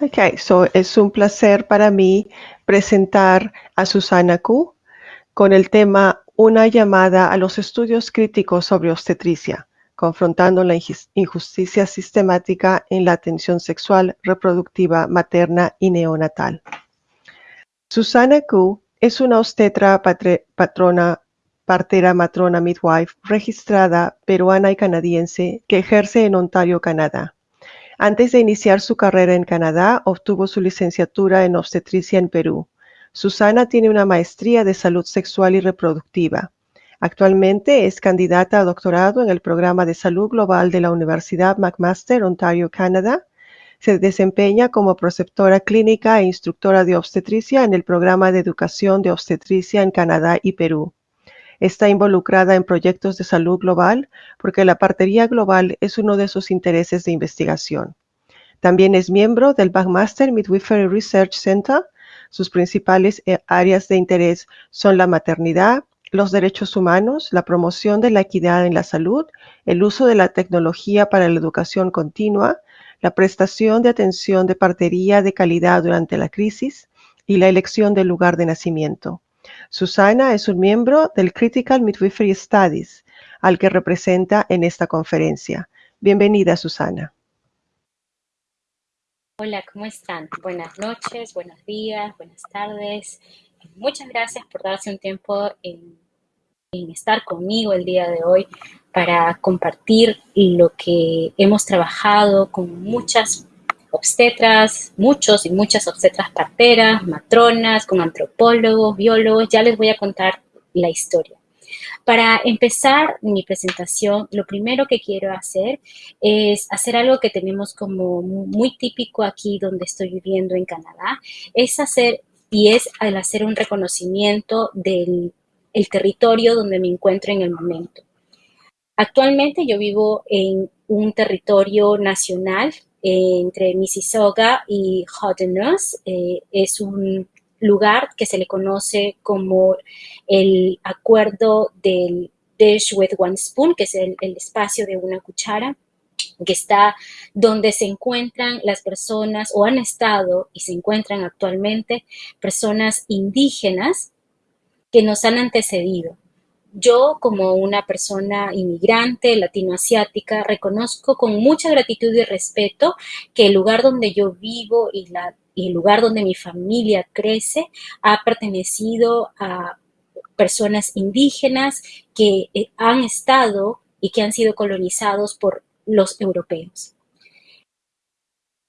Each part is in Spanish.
Ok, so es un placer para mí presentar a Susana Q con el tema Una llamada a los estudios críticos sobre obstetricia, confrontando la injusticia sistemática en la atención sexual, reproductiva, materna y neonatal. Susana Q es una obstetra patrona, partera matrona midwife registrada peruana y canadiense que ejerce en Ontario, Canadá. Antes de iniciar su carrera en Canadá, obtuvo su licenciatura en obstetricia en Perú. Susana tiene una maestría de salud sexual y reproductiva. Actualmente es candidata a doctorado en el programa de salud global de la Universidad McMaster, Ontario, Canadá. Se desempeña como preceptora clínica e instructora de obstetricia en el programa de educación de obstetricia en Canadá y Perú. Está involucrada en proyectos de salud global porque la partería global es uno de sus intereses de investigación. También es miembro del McMaster Midwifery Research Center. Sus principales eh, áreas de interés son la maternidad, los derechos humanos, la promoción de la equidad en la salud, el uso de la tecnología para la educación continua, la prestación de atención de partería de calidad durante la crisis y la elección del lugar de nacimiento. Susana es un miembro del Critical Midwifery Studies, al que representa en esta conferencia. Bienvenida, Susana. Hola, ¿cómo están? Buenas noches, buenos días, buenas tardes. Muchas gracias por darse un tiempo en, en estar conmigo el día de hoy para compartir lo que hemos trabajado con muchas obstetras, muchos y muchas obstetras parteras, matronas, con antropólogos, biólogos, ya les voy a contar la historia. Para empezar mi presentación, lo primero que quiero hacer es hacer algo que tenemos como muy típico aquí donde estoy viviendo en Canadá, es hacer y es hacer un reconocimiento del el territorio donde me encuentro en el momento. Actualmente yo vivo en un territorio nacional entre Mississauga y Hodenus. Eh, es un lugar que se le conoce como el acuerdo del dish with one spoon, que es el espacio de una cuchara que está donde se encuentran las personas o han estado y se encuentran actualmente personas indígenas que nos han antecedido yo, como una persona inmigrante latinoasiática, reconozco con mucha gratitud y respeto que el lugar donde yo vivo y, el lugar donde mi familia crece ha pertenecido a personas indígenas que eh, han estado y que han sido colonizados por los europeos.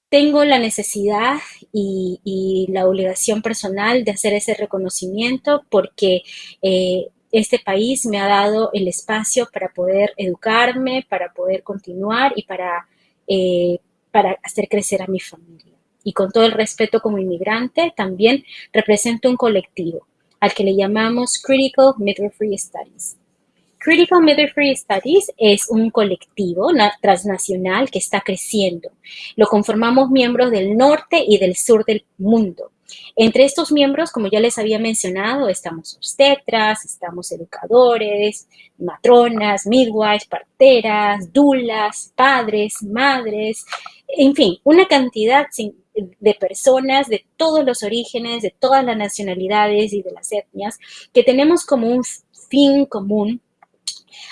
Tengo la necesidad y, la obligación personal de hacer ese reconocimiento porque eh, este país me ha dado el espacio para poder educarme, para poder continuar y para, eh, para hacer crecer a mi familia. Y con todo el respeto como inmigrante, también represento un colectivo al que le llamamos Critical Midwifery Studies. Critical Midwifery Studies es un colectivo transnacional que está creciendo. Lo conformamos miembros del norte y del sur del mundo. Entre estos miembros, como ya les había mencionado, estamos obstetras, estamos educadores, matronas, midwives, parteras, dulas, padres, madres, en fin, una cantidad de personas de todos los orígenes, de todas las nacionalidades y de las etnias, que tenemos como un fin común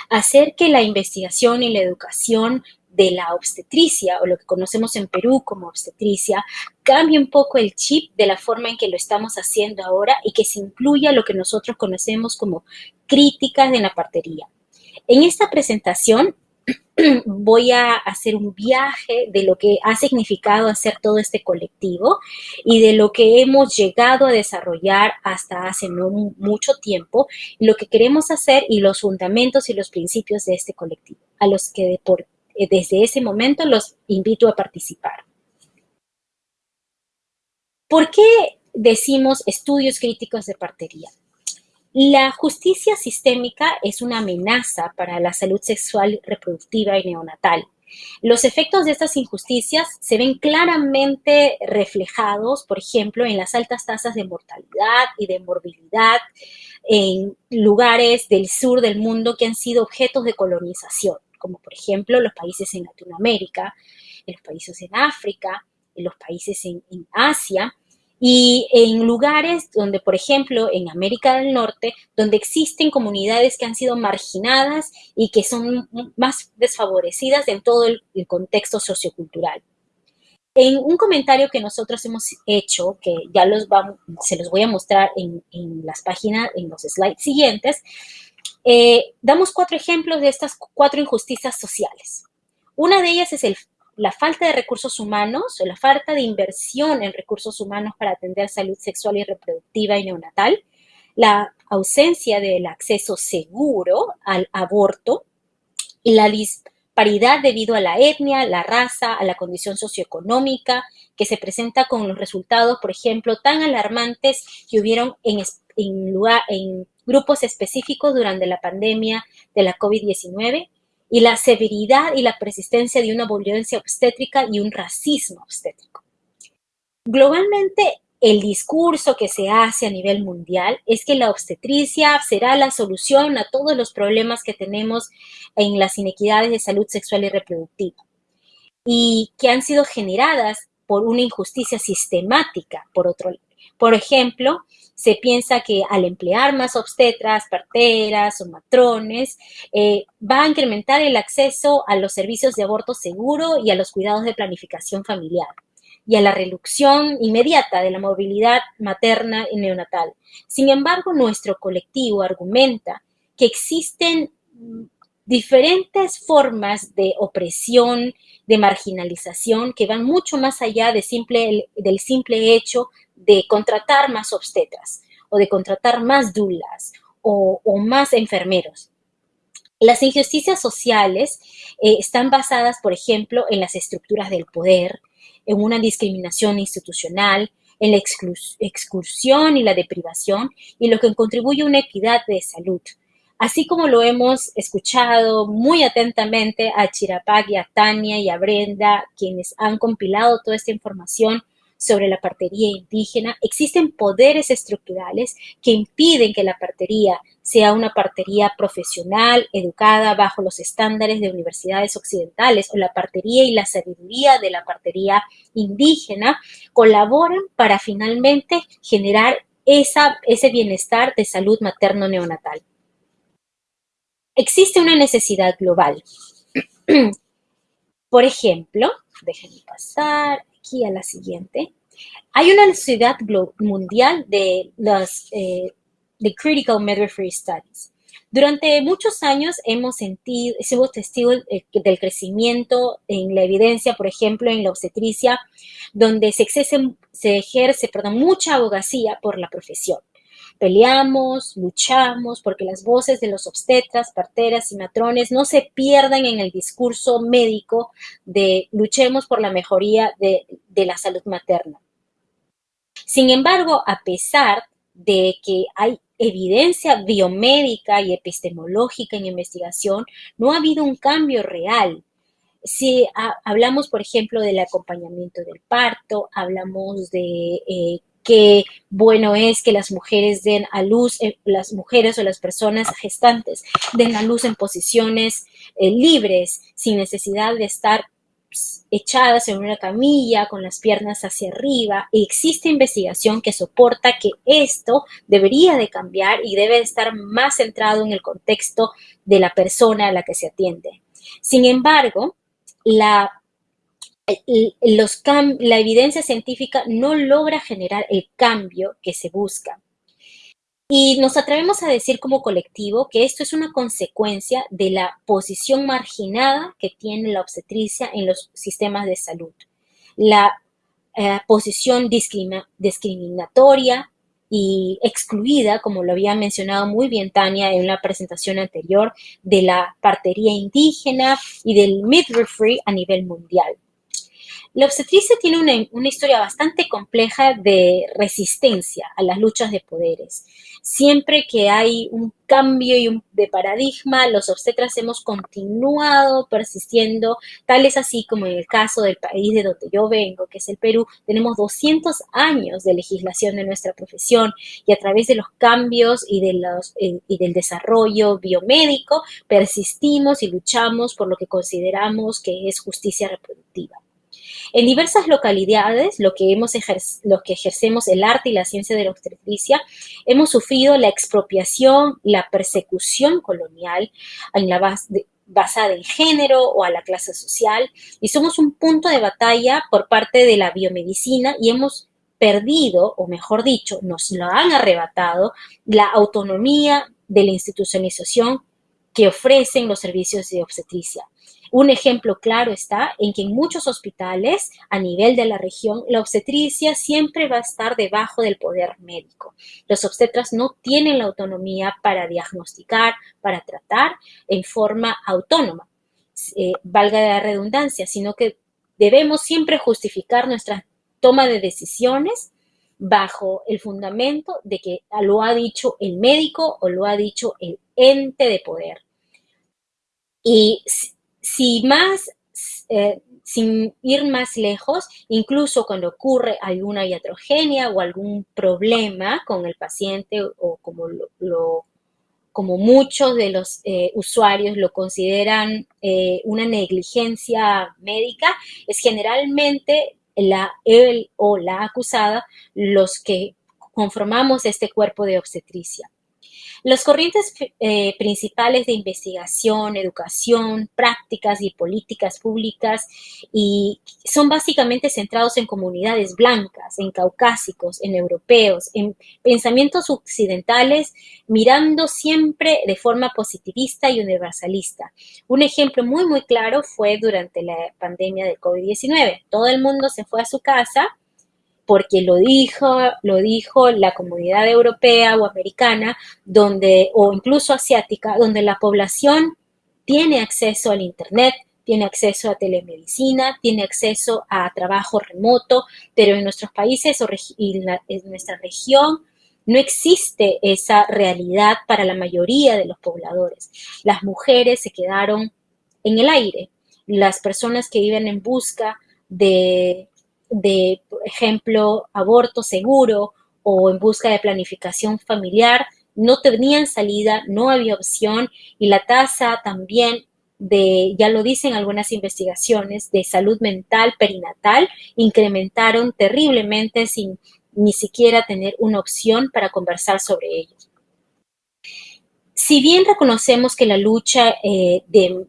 hacer que la investigación y la educación de la obstetricia o lo que conocemos en Perú como obstetricia, cambie un poco el chip de la forma en que lo estamos haciendo ahora y que se incluya lo que nosotros conocemos como críticas de la partería. En esta presentación voy a hacer un viaje de lo que ha significado hacer todo este colectivo y de lo que hemos llegado a desarrollar hasta hace no mucho tiempo, lo que queremos hacer y los fundamentos y los principios de este colectivo, a los que eh, desde ese momento los invito a participar. ¿Por qué decimos estudios críticos de partería? La justicia sistémica es una amenaza para la salud sexual, reproductiva y neonatal. Los efectos de estas injusticias se ven claramente reflejados, por ejemplo, en las altas tasas de mortalidad y de morbilidad en lugares del sur del mundo que han sido objetos de colonización como por ejemplo los países en Latinoamérica, los países en África en los países en, en Asia, y en lugares donde, por ejemplo, en América del Norte, donde existen comunidades que han sido marginadas y que son más desfavorecidas en todo el, contexto sociocultural. En un comentario que nosotros hemos hecho, que ya los vamos, se los voy a mostrar en, las páginas, en los slides siguientes, eh, damos cuatro ejemplos de estas cuatro injusticias sociales. Una de ellas es la falta de recursos humanos o la falta de inversión en recursos humanos para atender salud sexual y reproductiva y neonatal, la ausencia del acceso seguro al aborto y la disparidad debido a la etnia, la raza, a la condición socioeconómica, que se presenta con los resultados, por ejemplo, tan alarmantes que hubieron en grupos específicos durante la pandemia de la COVID-19 y la severidad y la persistencia de una violencia obstétrica y un racismo obstétrico. Globalmente, el discurso que se hace a nivel mundial es que la obstetricia será la solución a todos los problemas que tenemos en las inequidades de salud sexual y reproductiva y que han sido generadas por una injusticia sistemática, por otro Por ejemplo, se piensa que al emplear más obstetras, parteras o matrones, eh, va a incrementar el acceso a los servicios de aborto seguro y a los cuidados de planificación familiar y a la reducción inmediata de la movilidad materna y neonatal. Sin embargo, nuestro colectivo argumenta que existen diferentes formas de opresión, de marginalización, que van mucho más allá simple, del simple hecho de contratar más obstetras o de contratar más dulas o, más enfermeros. Las injusticias sociales eh, están basadas, por ejemplo, en las estructuras del poder, en una discriminación institucional, en la exclusión y la deprivación, y lo que contribuye a una equidad de salud. Así como lo hemos escuchado muy atentamente a Chirapac y a Tania y a Brenda, quienes han compilado toda esta información sobre la partería indígena, existen poderes estructurales que impiden que la partería sea una partería profesional, educada bajo los estándares de universidades occidentales, o la partería y la sabiduría de la partería indígena colaboran para finalmente generar ese bienestar de salud materno-neonatal. Existe una necesidad global. Por ejemplo, déjenme pasar aquí a la siguiente. Hay una necesidad mundial de las eh, de Critical Midwifery Studies. Durante muchos años hemos sentido, sido testigos del crecimiento en la evidencia, por ejemplo, en la obstetricia, donde se, se ejerce perdón, mucha abogacía por la profesión. Peleamos, luchamos porque las voces de los obstetras, parteras y matrones no se pierdan en el discurso médico de luchemos por la mejoría de, la salud materna. Sin embargo, a pesar de que hay evidencia biomédica y epistemológica en investigación, no ha habido un cambio real. Si hablamos, por ejemplo, del acompañamiento del parto, hablamos de eh, qué bueno es que las mujeres den a luz, eh, las mujeres o las personas gestantes den a luz en posiciones eh, libres, sin necesidad de estar echadas en una camilla con las piernas hacia arriba. existe investigación que soporta que esto debería de cambiar y debe estar más centrado en el contexto de la persona a la que se atiende. Sin embargo, la, la evidencia científica no logra generar el cambio que se busca. Y nos atrevemos a decir como colectivo que esto es una consecuencia de la posición marginada que tiene la obstetricia en los sistemas de salud. La eh, posición discriminatoria y excluida, como lo había mencionado muy bien Tania en la presentación anterior, de la partería indígena y del midwifery a nivel mundial. La obstetricia tiene una, historia bastante compleja de resistencia a las luchas de poderes. Siempre que hay un cambio y un, de paradigma, los obstetras hemos continuado persistiendo, tal es así como en el caso del país de donde yo vengo, que es el Perú, tenemos 200 años de legislación de nuestra profesión y a través de los cambios y, de los, y del desarrollo biomédico persistimos y luchamos por lo que consideramos que es justicia reproductiva. En diversas localidades, lo que, hemos que ejercemos el arte y la ciencia de la obstetricia, hemos sufrido la expropiación, la persecución colonial en la base basada en género o a la clase social y somos un punto de batalla por parte de la biomedicina y hemos perdido, o mejor dicho, nos lo han arrebatado, la autonomía de la institucionalización que ofrecen los servicios de obstetricia. Un ejemplo claro está en que en muchos hospitales a nivel de la región la obstetricia siempre va a estar debajo del poder médico. Los obstetras no tienen la autonomía para diagnosticar, para tratar en forma autónoma, eh, valga la redundancia, sino que debemos siempre justificar nuestra toma de decisiones bajo el fundamento de que lo ha dicho el médico o lo ha dicho el ente de poder. Y si más, eh, sin ir más lejos, incluso cuando ocurre alguna iatrogenia o algún problema con el paciente o como lo, como muchos de los eh, usuarios lo consideran eh, una negligencia médica, es generalmente la, él o la acusada los que conformamos este cuerpo de obstetricia. Las corrientes eh, principales de investigación, educación, prácticas y políticas públicas y son básicamente centrados en comunidades blancas, en caucásicos, en europeos, en pensamientos occidentales, mirando siempre de forma positivista y universalista. Un ejemplo muy, muy claro fue durante la pandemia del COVID-19. Todo el mundo se fue a su casa porque lo dijo, lo dijo la comunidad europea o americana, donde, o incluso asiática, donde la población tiene acceso al Internet, tiene acceso a telemedicina, tiene acceso a trabajo remoto, pero en nuestros países y en nuestra región no existe esa realidad para la mayoría de los pobladores. Las mujeres se quedaron en el aire. Las personas que viven en busca de de, por ejemplo, aborto seguro o en busca de planificación familiar, no tenían salida, no había opción y la tasa también de, ya lo dicen algunas investigaciones, de salud mental perinatal incrementaron terriblemente sin ni siquiera tener una opción para conversar sobre ellos. Si bien reconocemos que la lucha eh, de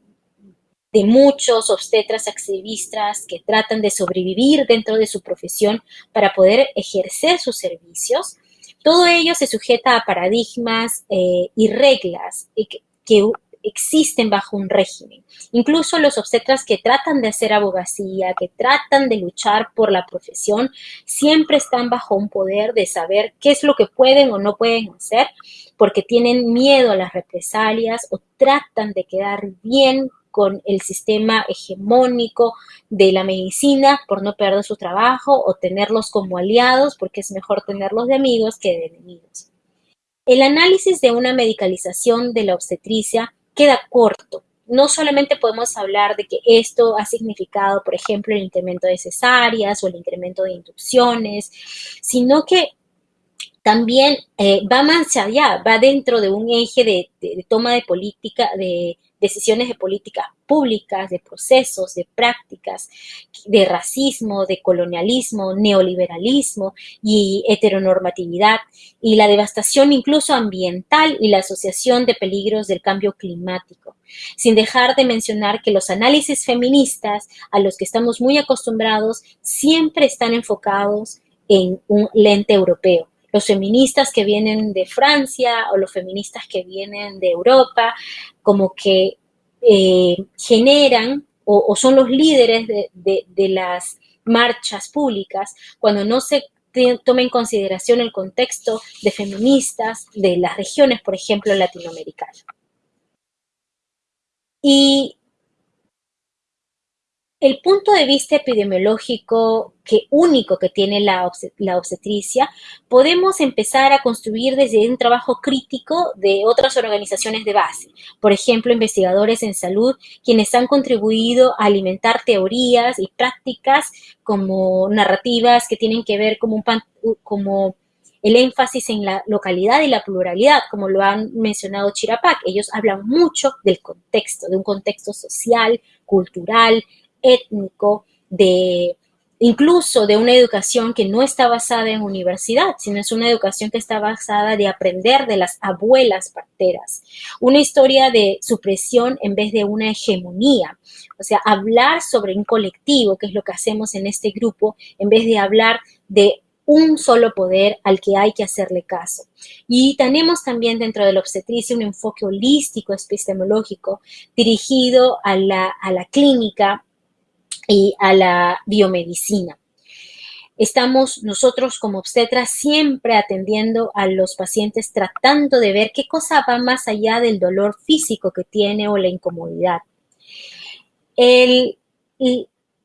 de muchos obstetras activistas que tratan de sobrevivir dentro de su profesión para poder ejercer sus servicios. Todo ello se sujeta a paradigmas eh, y reglas que, que existen bajo un régimen. Incluso los obstetras que tratan de hacer abogacía, que tratan de luchar por la profesión, siempre están bajo un poder de saber qué es lo que pueden o no pueden hacer, porque tienen miedo a las represalias o tratan de quedar bien con el sistema hegemónico de la medicina por no perder su trabajo o tenerlos como aliados porque es mejor tenerlos de amigos que de enemigos. El análisis de una medicalización de la obstetricia queda corto. No solamente podemos hablar de que esto ha significado, por ejemplo, el incremento de cesáreas o el incremento de inducciones, sino que también eh, va más allá, va dentro de un eje de, de toma de política, de decisiones de políticas públicas, de procesos, de prácticas, de racismo, de colonialismo, neoliberalismo y heteronormatividad, y la devastación incluso ambiental y la asociación de peligros del cambio climático. Sin dejar de mencionar que los análisis feministas a los que estamos muy acostumbrados siempre están enfocados en un lente europeo los feministas que vienen de Francia o los feministas que vienen de Europa, como que eh, generan o, son los líderes de, las marchas públicas cuando no se toma en consideración el contexto de feministas de las regiones, por ejemplo, latinoamericanas. Y el punto de vista epidemiológico que único que tiene la, obstetricia, podemos empezar a construir desde un trabajo crítico de otras organizaciones de base, por ejemplo, investigadores en salud, quienes han contribuido a alimentar teorías y prácticas como narrativas que tienen que ver como, un, como el énfasis en la localidad y la pluralidad, como lo han mencionado Chirapac. Ellos hablan mucho del contexto, de un contexto social, cultural, étnico, de incluso de una educación que no está basada en universidad, sino es una educación que está basada de aprender de las abuelas parteras, una historia de supresión en vez de una hegemonía, o sea, hablar sobre un colectivo, que es lo que hacemos en este grupo, en vez de hablar de un solo poder al que hay que hacerle caso. Y tenemos también dentro de la obstetricia un enfoque holístico epistemológico dirigido a la, a la clínica y a la biomedicina. Estamos nosotros como obstetras siempre atendiendo a los pacientes tratando de ver qué cosa va más allá del dolor físico que tiene o la incomodidad. El,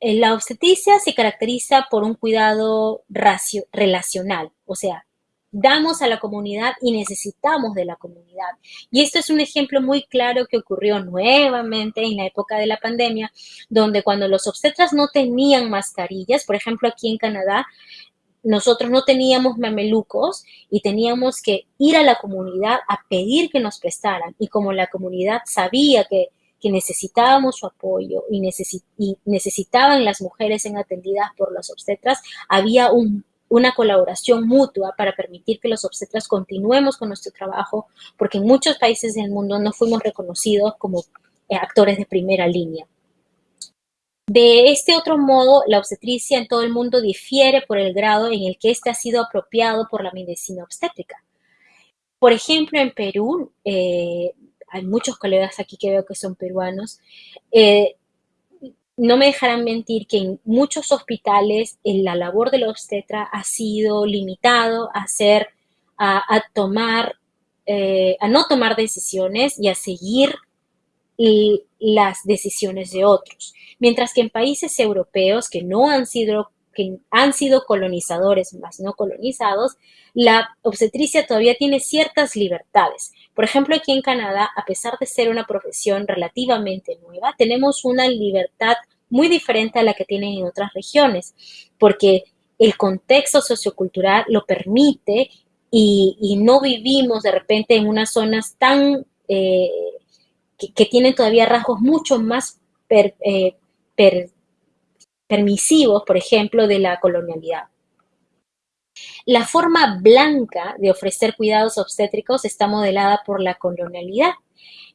la obstetricia se caracteriza por un cuidado relacional, o sea, damos a la comunidad y necesitamos de la comunidad. Y esto es un ejemplo muy claro que ocurrió nuevamente en la época de la pandemia, donde cuando los obstetras no tenían mascarillas, por ejemplo aquí en Canadá, nosotros no teníamos mamelucos y teníamos que ir a la comunidad a pedir que nos prestaran. Y como la comunidad sabía que que necesitábamos su apoyo y, necesitaban las mujeres en atendidas por los obstetras, había una colaboración mutua para permitir que los obstetras continuemos con nuestro trabajo, porque en muchos países del mundo no fuimos reconocidos como eh, actores de primera línea. De este otro modo, la obstetricia en todo el mundo difiere por el grado en el que éste ha sido apropiado por la medicina obstétrica. Por ejemplo, en Perú, eh, hay muchos colegas aquí que veo que son peruanos, eh, no me dejarán mentir que en muchos hospitales la labor del obstetra ha sido limitado a hacer, a, tomar, eh, a no tomar decisiones y a seguir las decisiones de otros. Mientras que en países europeos que no han sido que han sido colonizadores más no colonizados, la obstetricia todavía tiene ciertas libertades. Por ejemplo, aquí en Canadá, a pesar de ser una profesión relativamente nueva, tenemos una libertad muy diferente a la que tienen en otras regiones, porque el contexto sociocultural lo permite y, no vivimos de repente en unas zonas tan eh, que, tienen todavía rasgos mucho más eh, permisivos, por ejemplo, de la colonialidad. La forma blanca de ofrecer cuidados obstétricos está modelada por la colonialidad,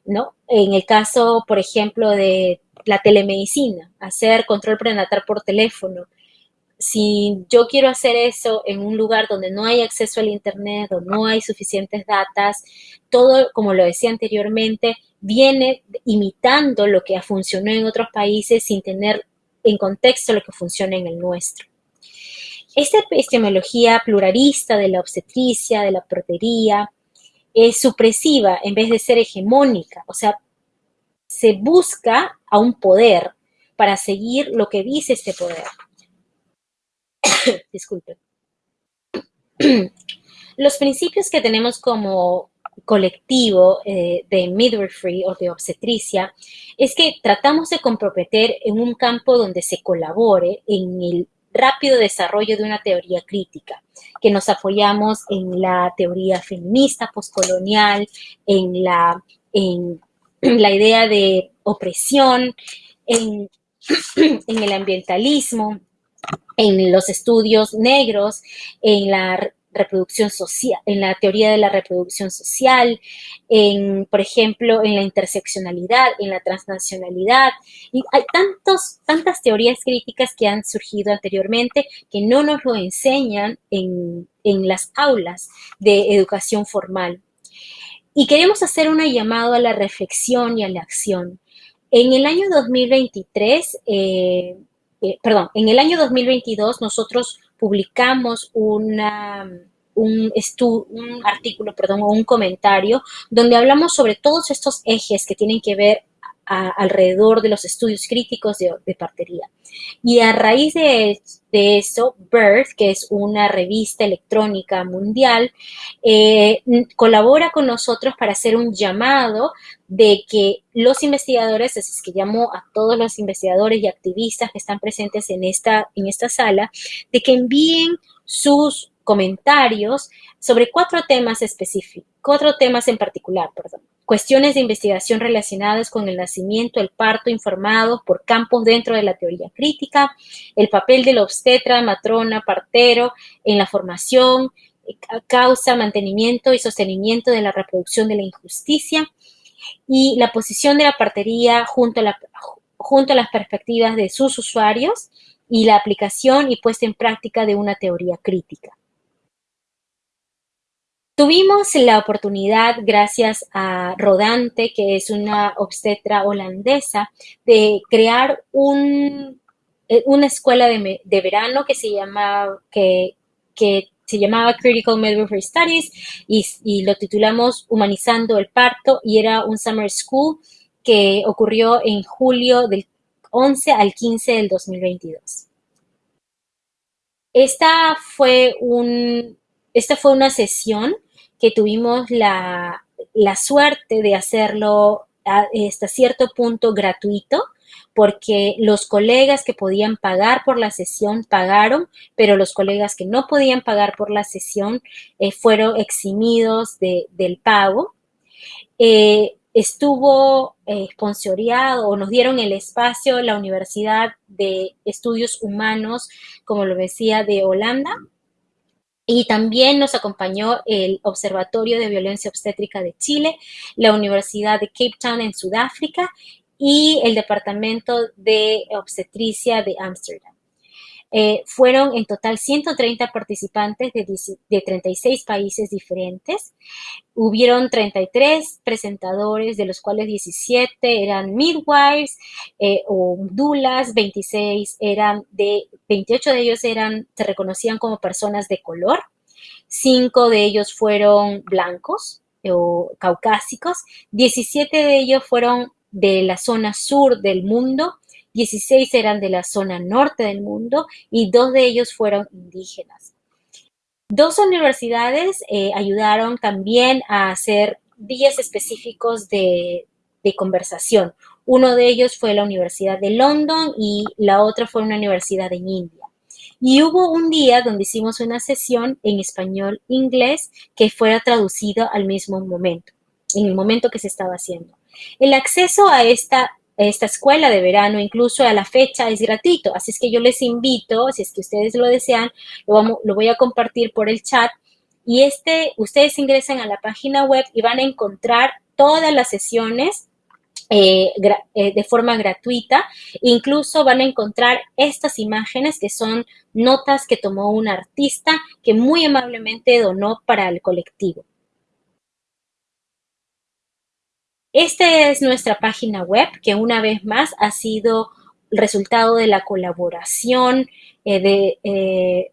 ¿no? En el caso, por ejemplo, de la telemedicina, hacer control prenatal por teléfono. Si yo quiero hacer eso en un lugar donde no hay acceso al Internet o no hay suficientes datas, todo, como lo decía anteriormente, viene imitando lo que funcionó en otros países sin tener en contexto lo que funciona en el nuestro. Esta epistemología pluralista de la obstetricia, de la protería, es supresiva en vez de ser hegemónica, o sea, se busca a un poder para seguir lo que dice este poder. Disculpe. Los principios que tenemos como colectivo eh, de midwifery o de obstetricia es que tratamos de comprometer en un campo donde se colabore en el rápido desarrollo de una teoría crítica, que nos apoyamos en la teoría feminista postcolonial, en la, en la idea de opresión, en, en el ambientalismo, en los estudios negros, en la reproducción social, en la teoría de la reproducción social, en, por ejemplo, en la interseccionalidad, en la transnacionalidad. Y hay tantos, tantas teorías críticas que han surgido anteriormente que no nos lo enseñan en, en las aulas de educación formal. Y queremos hacer una llamado a la reflexión y a la acción. En el año 2023, eh, eh, perdón, en el año 2022 nosotros publicamos una, un, un artículo, perdón, o un comentario donde hablamos sobre todos estos ejes que tienen que ver alrededor de los estudios críticos de, partería. Y a raíz de, eso, Birth, que es una revista electrónica mundial, eh, colabora con nosotros para hacer un llamado de que los investigadores, es que llamo a todos los investigadores y activistas que están presentes en esta, en esta sala, de que envíen sus comentarios sobre cuatro temas específicos, cuatro temas en particular, perdón. Cuestiones de investigación relacionadas con el nacimiento, el parto informados por campos dentro de la teoría crítica, el papel del obstetra, matrona, partero en la formación, causa, mantenimiento y sostenimiento de la reproducción de la injusticia y la posición de la partería junto a, junto a las perspectivas de sus usuarios y la aplicación y puesta en práctica de una teoría crítica. Tuvimos la oportunidad, gracias a Rodante, que es una obstetra holandesa, de crear eh, una escuela de, verano que se, llamaba Critical Midwifery Studies y, lo titulamos Humanizando el Parto y era un summer school que ocurrió en julio del 11 al 15 del 2022. Esta fue, esta fue una sesión tuvimos la, suerte de hacerlo hasta cierto punto gratuito, porque los colegas que podían pagar por la sesión pagaron, pero los colegas que no podían pagar por la sesión eh, fueron eximidos del pago. Eh, estuvo eh, o nos dieron el espacio la Universidad de Estudios Humanos, como lo decía, de Holanda, y también nos acompañó el Observatorio de Violencia Obstétrica de Chile, la Universidad de Cape Town en Sudáfrica y el Departamento de Obstetricia de Ámsterdam. Eh, fueron en total 130 participantes de, 36 países diferentes. Hubieron 33 presentadores, de los cuales 17 eran midwives eh, o dulas, 26 eran de, 28 de ellos eran, se reconocían como personas de color, 5 de ellos fueron blancos o caucásicos, 17 de ellos fueron de la zona sur del mundo 16 eran de la zona norte del mundo y dos de ellos fueron indígenas. Dos universidades eh, ayudaron también a hacer días específicos de, conversación. Uno de ellos fue la Universidad de London y la otra fue una universidad en India. Y hubo un día donde hicimos una sesión en español-inglés que fuera traducido al mismo momento, en el momento que se estaba haciendo. El acceso a esta esta escuela de verano, incluso a la fecha, es gratuito. Así es que yo les invito, si es que ustedes lo desean, lo, lo voy a compartir por el chat. Y este, ustedes ingresan a la página web y van a encontrar todas las sesiones eh, eh, de forma gratuita. Incluso van a encontrar estas imágenes que son notas que tomó un artista que muy amablemente donó para el colectivo. Esta es nuestra página web que una vez más ha sido resultado de la colaboración, eh, de, eh,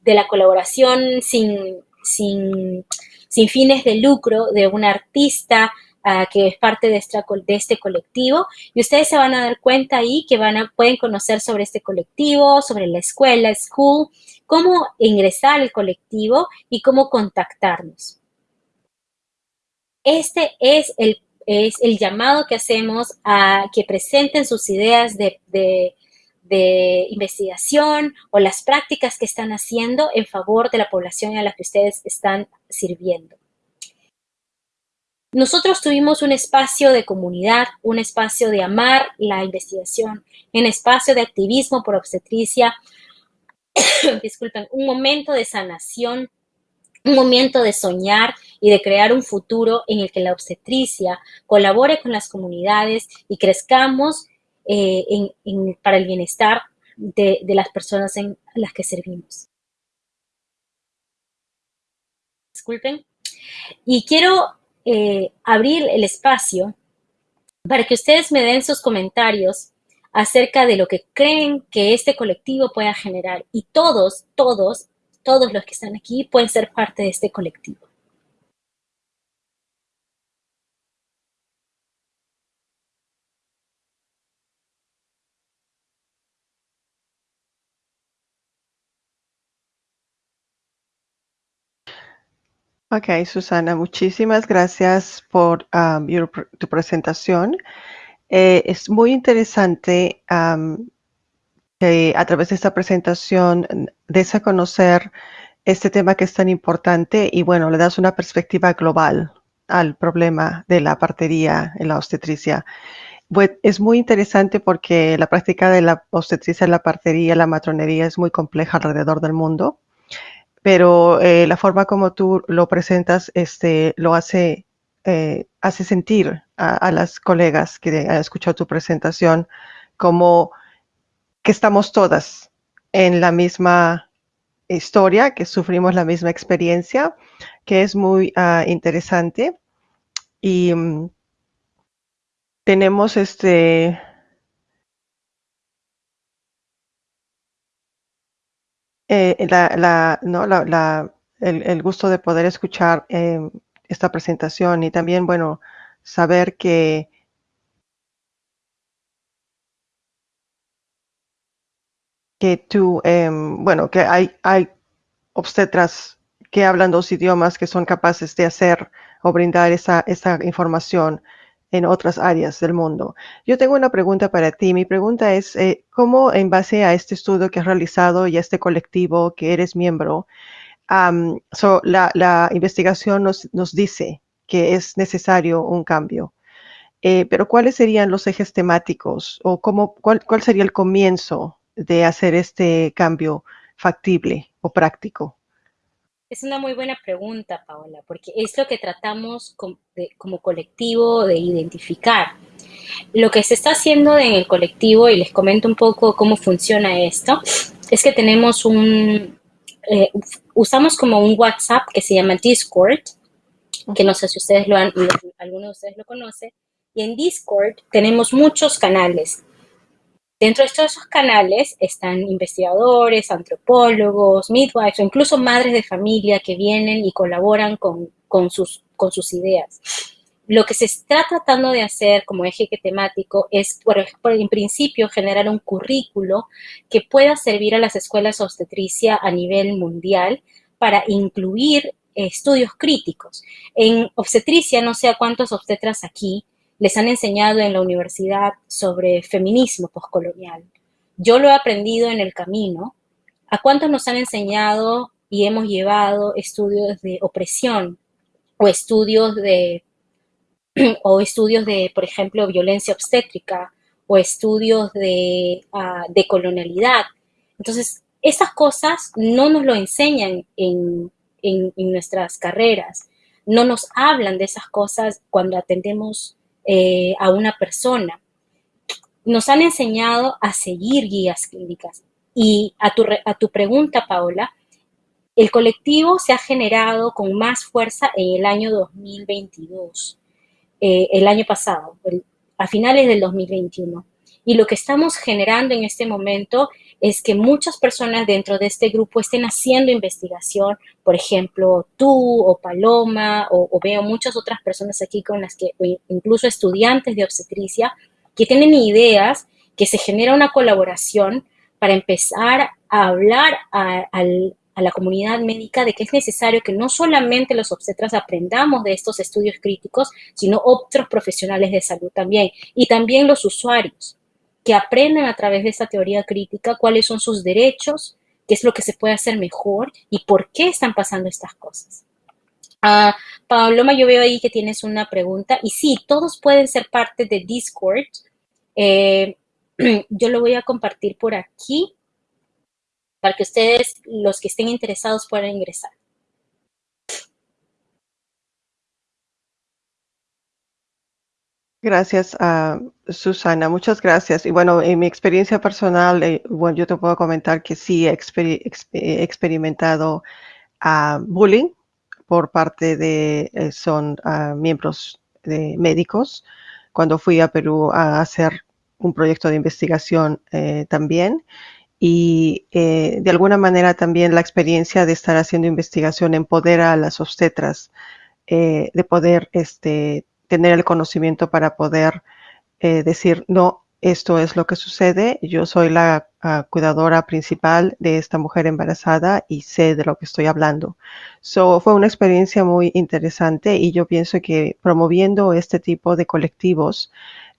de, la colaboración sin, sin, fines de lucro de un artista ah, que es parte de, de, este colectivo y ustedes se van a dar cuenta ahí que van a, pueden conocer sobre este colectivo, sobre la escuela, school, cómo ingresar al colectivo y cómo contactarnos. Este es el, llamado que hacemos a que presenten sus ideas de, investigación o las prácticas que están haciendo en favor de la población a la que ustedes están sirviendo. Nosotros tuvimos un espacio de comunidad, un espacio de amar la investigación, un espacio de activismo por obstetricia, disculpen, un momento de sanación un momento de soñar y de crear un futuro en el que la obstetricia colabore con las comunidades y crezcamos eh, para el bienestar de, las personas en las que servimos. Disculpen. Y quiero eh, abrir el espacio para que ustedes me den sus comentarios acerca de lo que creen que este colectivo pueda generar. Y todos, todos todos los que están aquí pueden ser parte de este colectivo. Ok, Susana, muchísimas gracias por um, tu presentación. Eh, es muy interesante um, que a través de esta presentación des a conocer este tema que es tan importante y bueno, le das una perspectiva global al problema de la partería en la obstetricia. Es muy interesante porque la práctica de la obstetricia, la partería, la matronería es muy compleja alrededor del mundo, pero eh, la forma como tú lo presentas este, lo hace, eh, hace sentir a, a, las colegas que han escuchado tu presentación como que estamos todas en la misma historia, que sufrimos la misma experiencia, que es muy uh, interesante. Y um, tenemos este... Eh, la, la, ¿no? la el, el, gusto de poder escuchar eh, esta presentación y también, bueno, saber que que tú, eh, bueno, que hay, hay obstetras que hablan dos idiomas que son capaces de hacer o brindar esa, esa información en otras áreas del mundo. Yo tengo una pregunta para ti. Mi pregunta es, eh, ¿cómo en base a este estudio que has realizado y a este colectivo que eres miembro, um, so, la, la, investigación nos, nos, dice que es necesario un cambio? Eh, pero ¿cuáles serían los ejes temáticos o cómo, cuál, cuál sería el comienzo de hacer este cambio factible o práctico? Es una muy buena pregunta, Paola, porque es lo que tratamos como, colectivo de identificar. Lo que se está haciendo en el colectivo, y les comento un poco cómo funciona esto, es que tenemos un, eh, usamos como un WhatsApp que se llama Discord, que no sé si ustedes lo han, alguno de ustedes lo conoce, y en Discord tenemos muchos canales Dentro de esos canales están investigadores, antropólogos, midwives o incluso madres de familia que vienen y colaboran con, sus, ideas. Lo que se está tratando de hacer como eje temático es, por, en principio, generar un currículo que pueda servir a las escuelas obstetricia a nivel mundial para incluir estudios críticos. En obstetricia, no sé a cuántos obstetras aquí les han enseñado en la universidad sobre feminismo postcolonial. Yo lo he aprendido en el camino. ¿A cuántos nos han enseñado y hemos llevado estudios de opresión o estudios de, o estudios de, por ejemplo, violencia obstétrica o estudios de, uh, de colonialidad? Entonces, esas cosas no nos lo enseñan en, en, en nuestras carreras. No nos hablan de esas cosas cuando atendemos eh, a una persona. Nos han enseñado a seguir guías clínicas. Y a tu, a tu pregunta, Paola, el colectivo se ha generado con más fuerza en el año 2022, eh, el año pasado, a finales del 2021. Y lo que estamos generando en este momento es que muchas personas dentro de este grupo estén haciendo investigación, por ejemplo, tú o Paloma, o, veo muchas otras personas aquí con las que, incluso estudiantes de obstetricia, que tienen ideas, que se genera una colaboración para empezar a hablar a, a, la comunidad médica de que es necesario que no solamente los obstetras aprendamos de estos estudios críticos, sino otros profesionales de salud también, y también los usuarios que aprendan a través de esta teoría crítica cuáles son sus derechos, qué es lo que se puede hacer mejor y por qué están pasando estas cosas. Uh, Paloma, yo veo ahí que tienes una pregunta. Y sí, todos pueden ser parte de Discord. Eh, yo lo voy a compartir por aquí para que ustedes, los que estén interesados, puedan ingresar. Gracias, uh, Susana. Muchas gracias. Y bueno, en mi experiencia personal, eh, bueno, yo te puedo comentar que sí he, exper he experimentado uh, bullying por parte de, eh, son uh, miembros de médicos, cuando fui a Perú a hacer un proyecto de investigación eh, también. Y eh, de alguna manera también la experiencia de estar haciendo investigación empodera a las obstetras eh, de poder este, tener el conocimiento para poder eh, decir, no, esto es lo que sucede, yo soy la uh, cuidadora principal de esta mujer embarazada y sé de lo que estoy hablando. So, fue una experiencia muy interesante y yo pienso que promoviendo este tipo de colectivos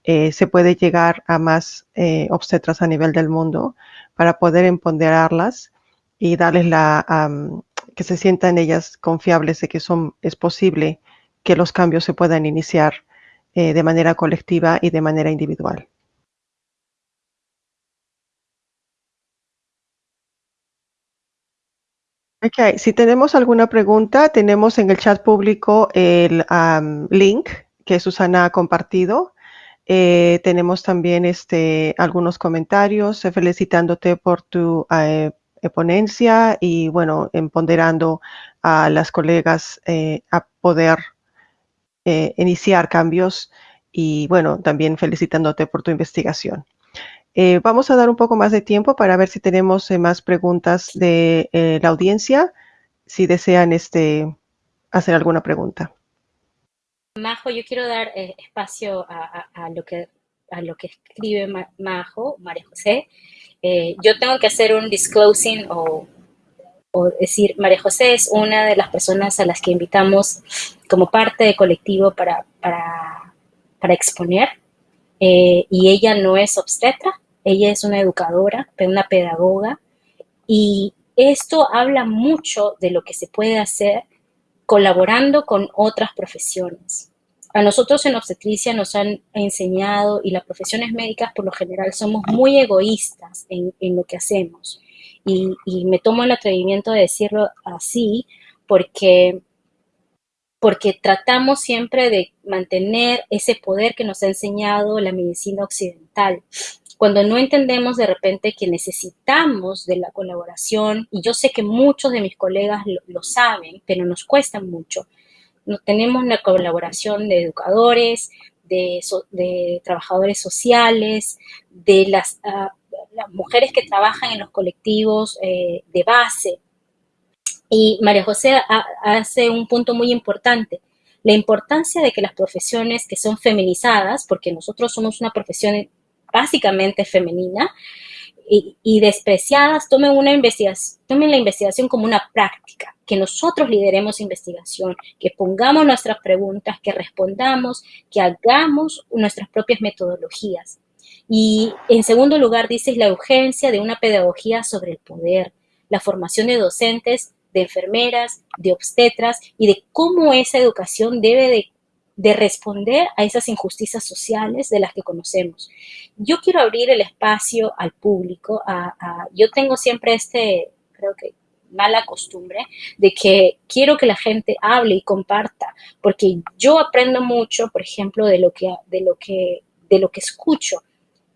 eh, se puede llegar a más eh, obstetras a nivel del mundo para poder empoderarlas y darles la, que se sientan ellas confiables de que son, es posible que los cambios se puedan iniciar eh, de manera colectiva y de manera individual. Okay. Si tenemos alguna pregunta, tenemos en el chat público el link que Susana ha compartido. Eh, tenemos también este, algunos comentarios eh, felicitándote por tu ponencia y, bueno, empoderando a las colegas a poder iniciar cambios y, bueno, también felicitándote por tu investigación. Eh, vamos a dar un poco más de tiempo para ver si tenemos eh, más preguntas de eh, la audiencia, si desean este, hacer alguna pregunta. Majo, yo quiero dar espacio a, lo que, a lo que escribe Majo, María José. yo tengo que hacer un disclosing o, o, decir, María José es una de las personas a las que invitamos como parte del colectivo para, para, para exponer. y ella no es obstetra, ella es una educadora, una pedagoga, y esto habla mucho de lo que se puede hacer colaborando con otras profesiones. A nosotros en obstetricia nos han enseñado, y las profesiones médicas por lo general somos muy egoístas en, lo que hacemos. Y, me tomo el atrevimiento de decirlo así porque, porque tratamos siempre de mantener ese poder que nos ha enseñado la medicina occidental. Cuando no entendemos de repente que necesitamos de la colaboración, y yo sé que muchos de mis colegas lo, saben, pero nos cuesta mucho, no, tenemos la colaboración de educadores, de, trabajadores sociales, de las, ah, las, mujeres que trabajan en los colectivos eh, de base. Y María José hace un punto muy importante, la importancia de que las profesiones que son feminizadas, porque nosotros somos una profesión básicamente femenina y, despreciadas, tomen, una investigación, tomen la investigación como una práctica, que nosotros lideremos investigación, que pongamos nuestras preguntas, que respondamos, que hagamos nuestras propias metodologías. Y en segundo lugar, dices la urgencia de una pedagogía sobre el poder, la formación de docentes, de enfermeras, de obstetras y de cómo esa educación debe de de responder a esas injusticias sociales de las que conocemos. Yo quiero abrir el espacio al público. yo tengo siempre este, creo que mala costumbre de que quiero que la gente hable y comparta, porque yo aprendo mucho, por ejemplo, de lo que, de lo que, de lo que escucho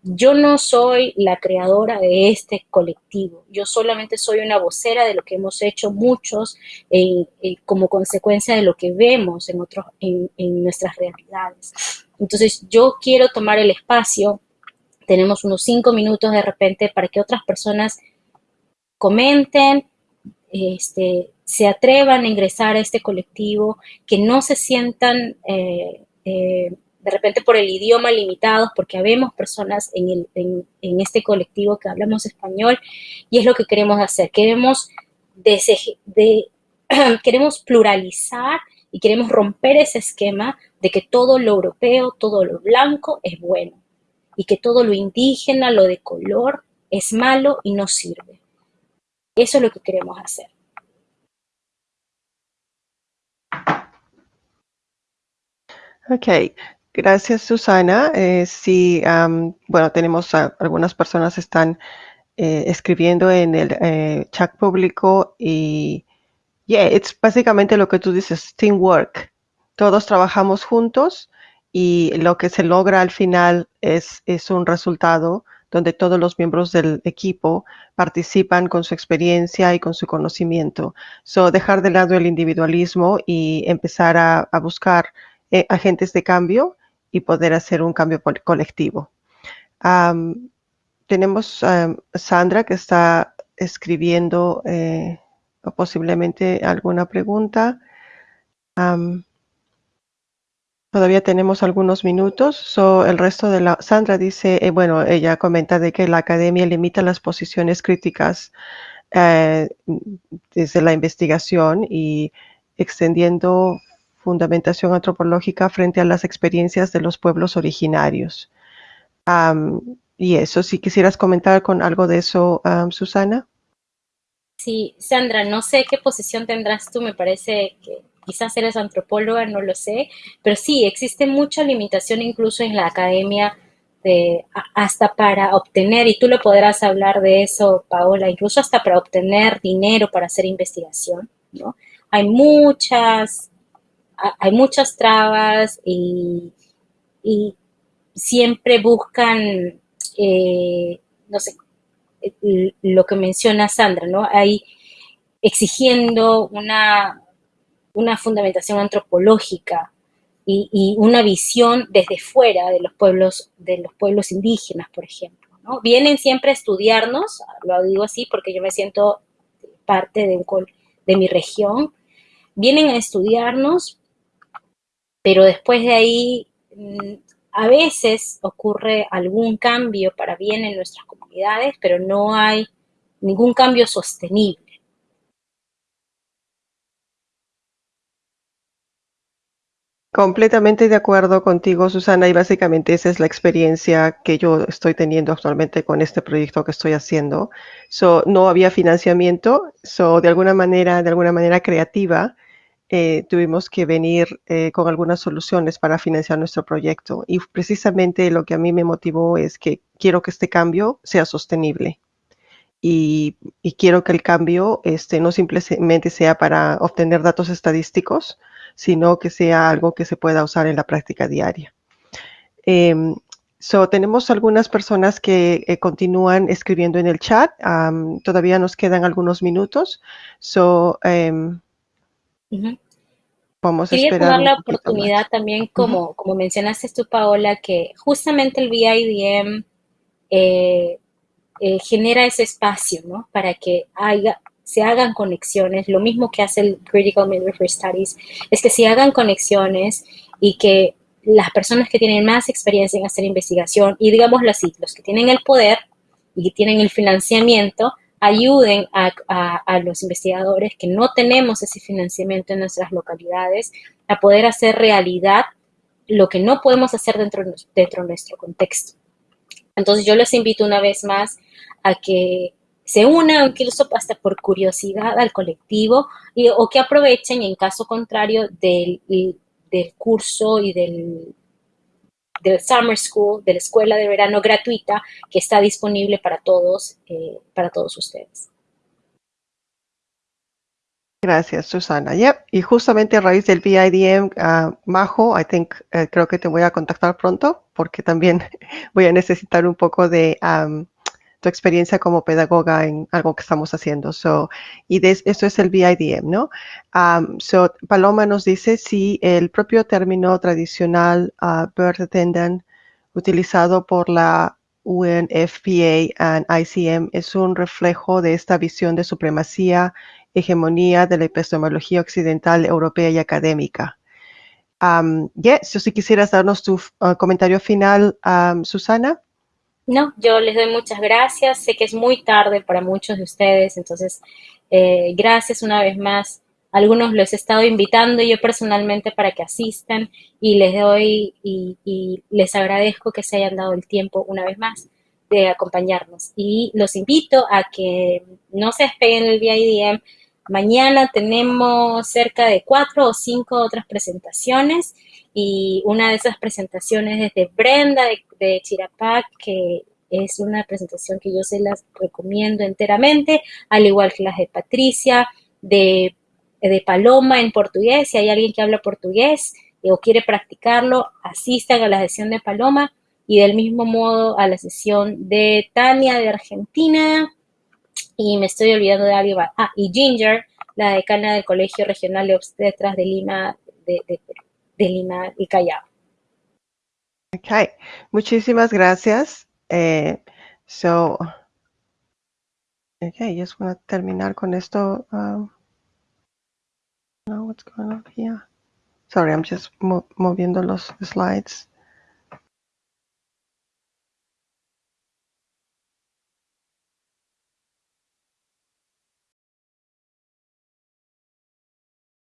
yo no soy la creadora de este colectivo, yo solamente soy una vocera de lo que hemos hecho muchos eh, eh, como consecuencia de lo que vemos en, otros, en, nuestras realidades. Entonces yo quiero tomar el espacio, tenemos unos cinco minutos de repente para que otras personas comenten, este, se atrevan a ingresar a este colectivo, que no se sientan... Eh, de repente por el idioma limitados, porque habemos personas en, este colectivo que hablamos español y es lo que queremos hacer. Queremos, queremos pluralizar y queremos romper ese esquema de que todo lo europeo, todo lo blanco es bueno y que todo lo indígena, lo de color es malo y no sirve. Eso es lo que queremos hacer. Ok, Gracias, Susana. Eh, sí, bueno, tenemos algunas personas están eh, escribiendo en el eh, chat público y, yeah, es básicamente lo que tú dices, teamwork. Todos trabajamos juntos y lo que se logra al final es, un resultado donde todos los miembros del equipo participan con su experiencia y con su conocimiento. So, dejar de lado el individualismo y empezar a, a buscar agentes de cambio y poder hacer un cambio colectivo. tenemos a Sandra que está escribiendo eh, posiblemente alguna pregunta. todavía tenemos algunos minutos. So, el resto de la Sandra dice, eh, bueno, ella comenta de que la academia limita las posiciones críticas eh, desde la investigación y extendiendo fundamentación antropológica frente a las experiencias de los pueblos originarios. y eso, si quisieras comentar con algo de eso, Susana. Sí, Sandra, no sé qué posición tendrás tú, me parece que quizás eres antropóloga, no lo sé, pero sí, existe mucha limitación incluso en la academia de, hasta para obtener, y tú lo podrás hablar de eso, Paola, incluso hasta para obtener dinero para hacer investigación, ¿no? Hay muchas, hay muchas trabas y, siempre buscan, eh, no sé, lo que menciona Sandra, ¿no? Hay exigiendo una, una fundamentación antropológica y, una visión desde fuera de los pueblos, de los pueblos indígenas, por ejemplo. ¿no? Vienen siempre a estudiarnos, lo digo así porque yo me siento parte de, de mi región, vienen a estudiarnos, pero después de ahí mm, a veces ocurre algún cambio para bien en nuestras comunidades, pero no hay ningún cambio sostenible. Completamente de acuerdo contigo, Susana, y básicamente esa es la experiencia que yo estoy teniendo actualmente con este proyecto que estoy haciendo. So, no había financiamiento, so, de alguna manera, de alguna manera creativa, eh, tuvimos que venir eh, con algunas soluciones para financiar nuestro proyecto. Y precisamente lo que a mí me motivó es que quiero que este cambio sea sostenible. Y, quiero que el cambio este, no simplemente sea para obtener datos estadísticos, sino que sea algo que se pueda usar en la práctica diaria. Em, so, tenemos algunas personas que eh, continúan escribiendo en el chat. todavía nos quedan algunos minutos. So, em, Quería tomar la oportunidad también, como, como mencionaste tú, Paola, que justamente el BIDM eh, eh, genera ese espacio, ¿no? Para que haya, se hagan conexiones. Lo mismo que hace el Critical Midwifery Studies, es que se hagan conexiones y que las personas que tienen más experiencia en hacer investigación, y digámoslo así, los que tienen el poder y tienen el financiamiento, ayuden a, los investigadores que no tenemos ese financiamiento en nuestras localidades a poder hacer realidad lo que no podemos hacer dentro, dentro de nuestro contexto. Entonces yo les invito una vez más a que se unan, incluso hasta por curiosidad al colectivo, y, o que aprovechen en caso contrario del, del curso y del, del Summer School, de la escuela de verano gratuita que está disponible para todos, eh, para todos ustedes. Gracias, Susana. Yep. Y justamente a raíz del VIDM, uh, Majo, I think, eh, creo que te voy a contactar pronto porque también voy a necesitar un poco de um, tu experiencia como pedagoga en algo que estamos haciendo. So, y esto es el BIDM, ¿no? Um, so, Paloma nos dice si el propio término tradicional uh, birth attendant utilizado por la UNFPA y ICM es un reflejo de esta visión de supremacía, hegemonía de la epistemología occidental, europea y académica. Um, yes, si quisieras darnos tu uh, comentario final, um, Susana. No, yo les doy muchas gracias. Sé que es muy tarde para muchos de ustedes, entonces eh, gracias una vez más. Algunos los he estado invitando yo personalmente para que asistan y les doy y, les agradezco que se hayan dado el tiempo una vez más de acompañarnos. Y los invito a que no se despeguen del VIDM. Mañana tenemos cerca de cuatro o cinco otras presentaciones y una de esas presentaciones es de Brenda de, Chirapac, que es una presentación que yo se las recomiendo enteramente, al igual que las de Patricia, de, de Paloma en portugués. Si hay alguien que habla portugués eh, o quiere practicarlo, asistan a la sesión de Paloma y del mismo modo a la sesión de Tania de Argentina. Y me estoy olvidando de alguien. Ah, y Ginger, la decana del Colegio Regional de Obstetras de Lima, de, Lima y Callao. Ok, muchísimas gracias. Eh, so, okay, just want to terminar con esto. Um, what's going on here? Sorry, I'm just moviendo los slides.